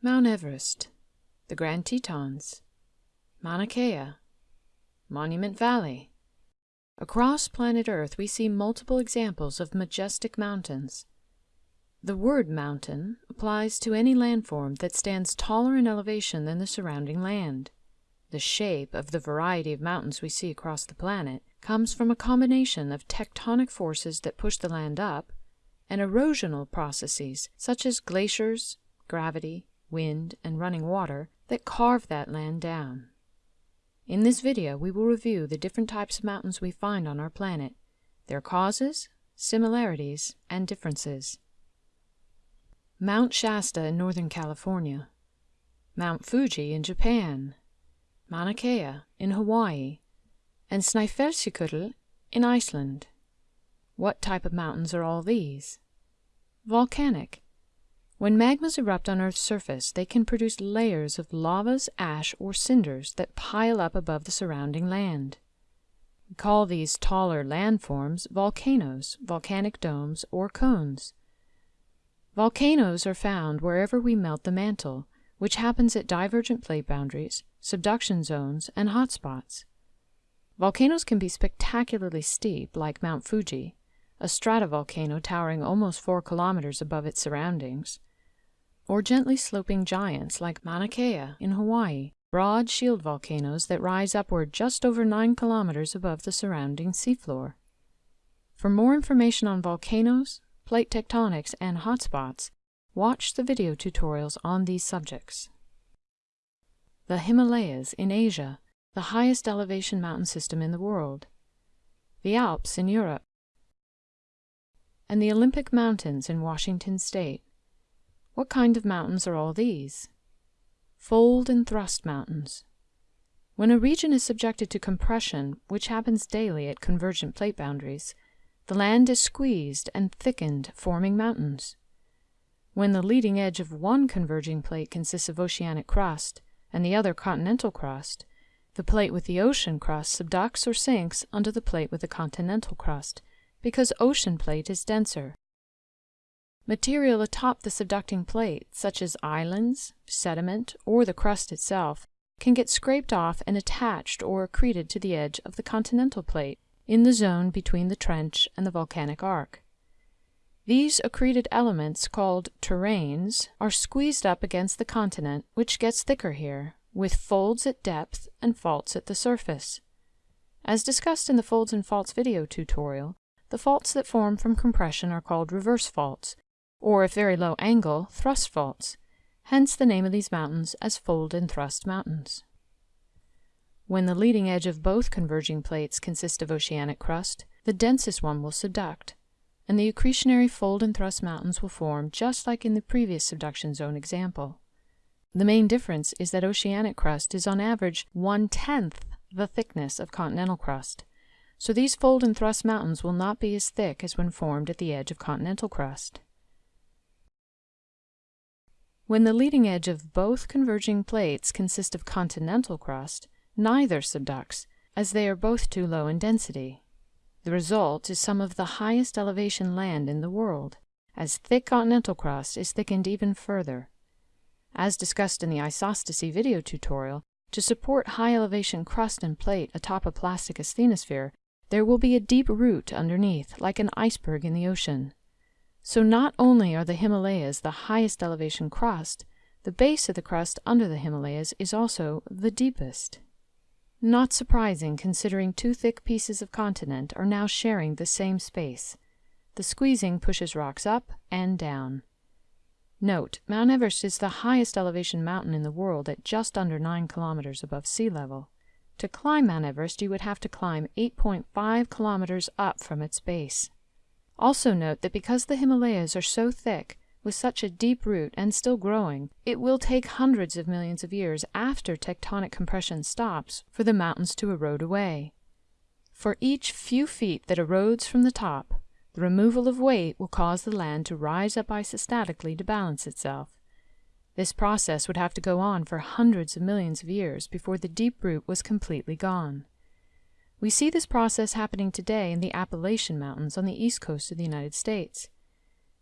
Mount Everest, the Grand Tetons, Mauna Kea, Monument Valley. Across planet Earth, we see multiple examples of majestic mountains. The word mountain applies to any landform that stands taller in elevation than the surrounding land. The shape of the variety of mountains we see across the planet comes from a combination of tectonic forces that push the land up and erosional processes such as glaciers, gravity, wind, and running water that carve that land down. In this video, we will review the different types of mountains we find on our planet, their causes, similarities, and differences. Mount Shasta in Northern California, Mount Fuji in Japan, Mauna Kea in Hawaii, and Snæfellsjökull in Iceland. What type of mountains are all these? Volcanic. When magmas erupt on Earth's surface, they can produce layers of lavas, ash, or cinders that pile up above the surrounding land. We call these taller landforms volcanoes, volcanic domes, or cones. Volcanoes are found wherever we melt the mantle, which happens at divergent plate boundaries, subduction zones, and hotspots. Volcanoes can be spectacularly steep, like Mount Fuji, a stratovolcano towering almost four kilometers above its surroundings, or gently sloping giants like Mauna Kea in Hawaii, broad shield volcanoes that rise upward just over nine kilometers above the surrounding seafloor. For more information on volcanoes, plate tectonics, and hotspots, Watch the video tutorials on these subjects. The Himalayas in Asia, the highest elevation mountain system in the world. The Alps in Europe. And the Olympic Mountains in Washington state. What kind of mountains are all these? Fold and thrust mountains. When a region is subjected to compression, which happens daily at convergent plate boundaries, the land is squeezed and thickened, forming mountains. When the leading edge of one converging plate consists of oceanic crust and the other continental crust, the plate with the ocean crust subducts or sinks under the plate with the continental crust, because ocean plate is denser. Material atop the subducting plate, such as islands, sediment, or the crust itself, can get scraped off and attached or accreted to the edge of the continental plate in the zone between the trench and the volcanic arc. These accreted elements, called terranes, are squeezed up against the continent, which gets thicker here, with folds at depth and faults at the surface. As discussed in the Folds and Faults video tutorial, the faults that form from compression are called reverse faults, or if very low angle, thrust faults, hence the name of these mountains as fold and thrust mountains. When the leading edge of both converging plates consists of oceanic crust, the densest one will subduct, and the accretionary fold and thrust mountains will form just like in the previous subduction zone example. The main difference is that oceanic crust is on average one-tenth the thickness of continental crust, so these fold and thrust mountains will not be as thick as when formed at the edge of continental crust. When the leading edge of both converging plates consist of continental crust, neither subducts, as they are both too low in density. The result is some of the highest elevation land in the world, as thick continental crust is thickened even further. As discussed in the isostasy video tutorial, to support high elevation crust and plate atop a plastic asthenosphere, there will be a deep root underneath, like an iceberg in the ocean. So not only are the Himalayas the highest elevation crust, the base of the crust under the Himalayas is also the deepest. Not surprising considering two thick pieces of continent are now sharing the same space. The squeezing pushes rocks up and down. Note, Mount Everest is the highest elevation mountain in the world at just under 9 kilometers above sea level. To climb Mount Everest, you would have to climb 8.5 kilometers up from its base. Also note that because the Himalayas are so thick, with such a deep root and still growing, it will take hundreds of millions of years after tectonic compression stops for the mountains to erode away. For each few feet that erodes from the top, the removal of weight will cause the land to rise up isostatically to balance itself. This process would have to go on for hundreds of millions of years before the deep root was completely gone. We see this process happening today in the Appalachian Mountains on the east coast of the United States.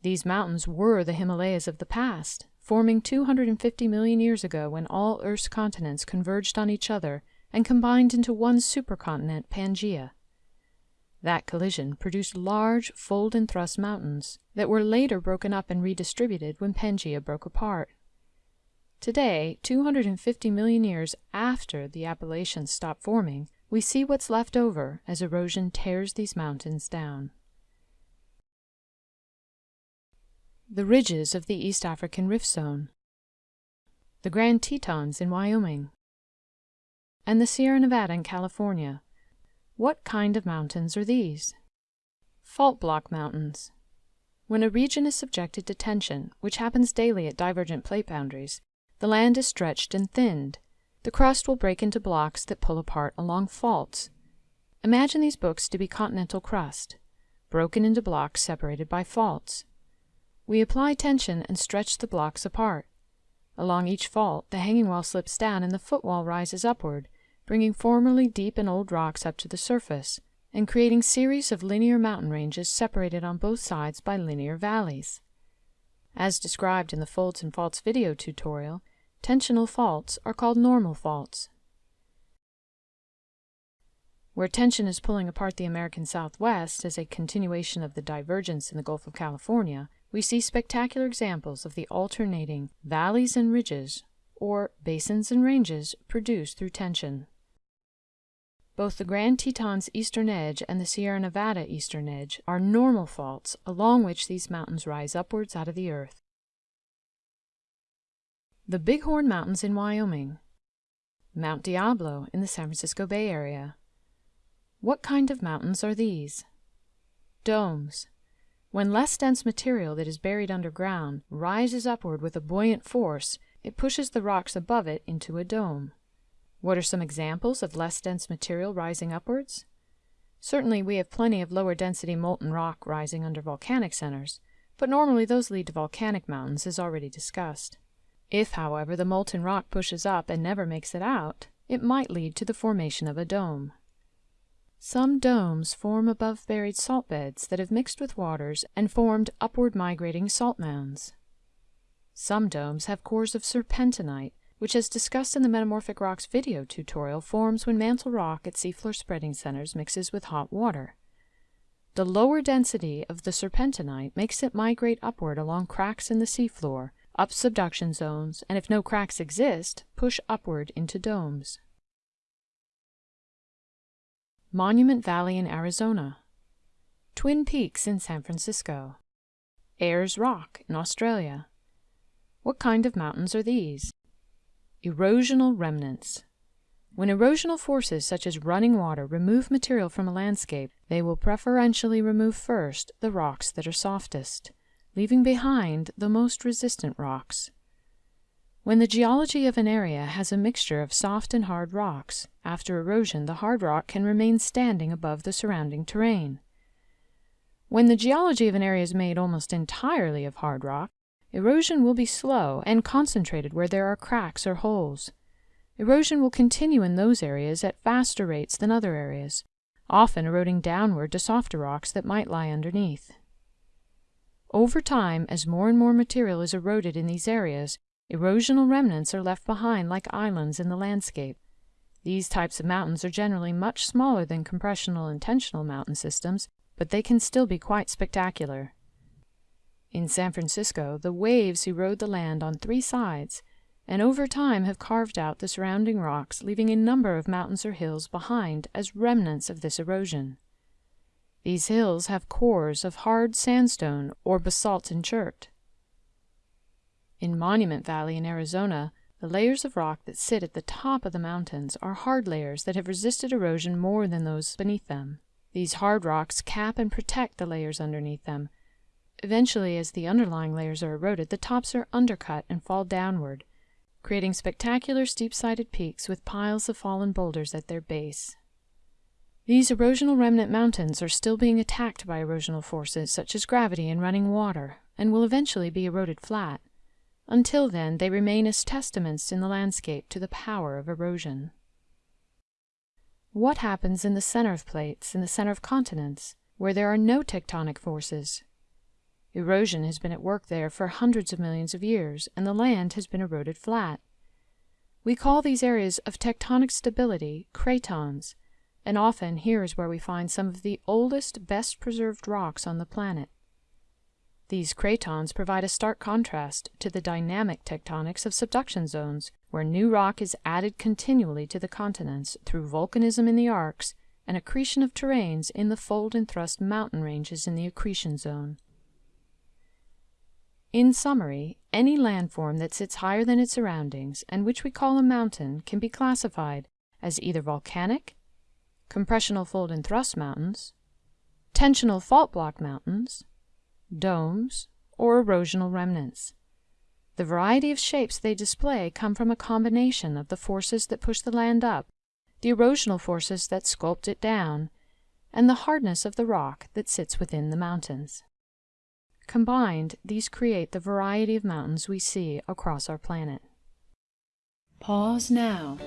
These mountains were the Himalayas of the past, forming 250 million years ago when all Earth's continents converged on each other and combined into one supercontinent, Pangaea. That collision produced large fold and thrust mountains that were later broken up and redistributed when Pangaea broke apart. Today, 250 million years after the Appalachians stopped forming, we see what's left over as erosion tears these mountains down. The ridges of the East African Rift Zone, the Grand Tetons in Wyoming, and the Sierra Nevada in California. What kind of mountains are these? Fault block mountains. When a region is subjected to tension, which happens daily at divergent plate boundaries, the land is stretched and thinned. The crust will break into blocks that pull apart along faults. Imagine these books to be continental crust, broken into blocks separated by faults. We apply tension and stretch the blocks apart. Along each fault, the hanging wall slips down and the footwall rises upward, bringing formerly deep and old rocks up to the surface, and creating series of linear mountain ranges separated on both sides by linear valleys. As described in the Folds and Faults video tutorial, Tensional faults are called normal faults. Where tension is pulling apart the American Southwest as a continuation of the divergence in the Gulf of California, we see spectacular examples of the alternating valleys and ridges, or basins and ranges, produced through tension. Both the Grand Tetons eastern edge and the Sierra Nevada eastern edge are normal faults along which these mountains rise upwards out of the earth. The Bighorn Mountains in Wyoming. Mount Diablo in the San Francisco Bay Area. What kind of mountains are these? Domes. When less dense material that is buried underground rises upward with a buoyant force, it pushes the rocks above it into a dome. What are some examples of less dense material rising upwards? Certainly we have plenty of lower density molten rock rising under volcanic centers, but normally those lead to volcanic mountains as already discussed. If, however, the molten rock pushes up and never makes it out, it might lead to the formation of a dome. Some domes form above buried salt beds that have mixed with waters and formed upward migrating salt mounds. Some domes have cores of serpentinite, which as discussed in the Metamorphic Rocks video tutorial forms when mantle rock at seafloor spreading centers mixes with hot water. The lower density of the serpentinite makes it migrate upward along cracks in the seafloor, up subduction zones, and if no cracks exist, push upward into domes. Monument Valley in Arizona, Twin Peaks in San Francisco, Ayers Rock in Australia. What kind of mountains are these? Erosional remnants. When erosional forces such as running water remove material from a landscape, they will preferentially remove first the rocks that are softest leaving behind the most resistant rocks. When the geology of an area has a mixture of soft and hard rocks, after erosion the hard rock can remain standing above the surrounding terrain. When the geology of an area is made almost entirely of hard rock, erosion will be slow and concentrated where there are cracks or holes. Erosion will continue in those areas at faster rates than other areas, often eroding downward to softer rocks that might lie underneath. Over time, as more and more material is eroded in these areas, erosional remnants are left behind like islands in the landscape. These types of mountains are generally much smaller than compressional and tensional mountain systems, but they can still be quite spectacular. In San Francisco, the waves erode the land on three sides, and over time have carved out the surrounding rocks, leaving a number of mountains or hills behind as remnants of this erosion. These hills have cores of hard sandstone or basalt and chert. In Monument Valley in Arizona, the layers of rock that sit at the top of the mountains are hard layers that have resisted erosion more than those beneath them. These hard rocks cap and protect the layers underneath them. Eventually, as the underlying layers are eroded, the tops are undercut and fall downward, creating spectacular steep-sided peaks with piles of fallen boulders at their base. These erosional remnant mountains are still being attacked by erosional forces such as gravity and running water, and will eventually be eroded flat. Until then, they remain as testaments in the landscape to the power of erosion. What happens in the center of plates, in the center of continents, where there are no tectonic forces? Erosion has been at work there for hundreds of millions of years, and the land has been eroded flat. We call these areas of tectonic stability cratons, and often here is where we find some of the oldest, best preserved rocks on the planet. These cratons provide a stark contrast to the dynamic tectonics of subduction zones, where new rock is added continually to the continents through volcanism in the arcs and accretion of terranes in the fold and thrust mountain ranges in the accretion zone. In summary, any landform that sits higher than its surroundings and which we call a mountain can be classified as either volcanic, compressional fold and thrust mountains, tensional fault block mountains, domes, or erosional remnants. The variety of shapes they display come from a combination of the forces that push the land up, the erosional forces that sculpt it down, and the hardness of the rock that sits within the mountains. Combined, these create the variety of mountains we see across our planet. Pause now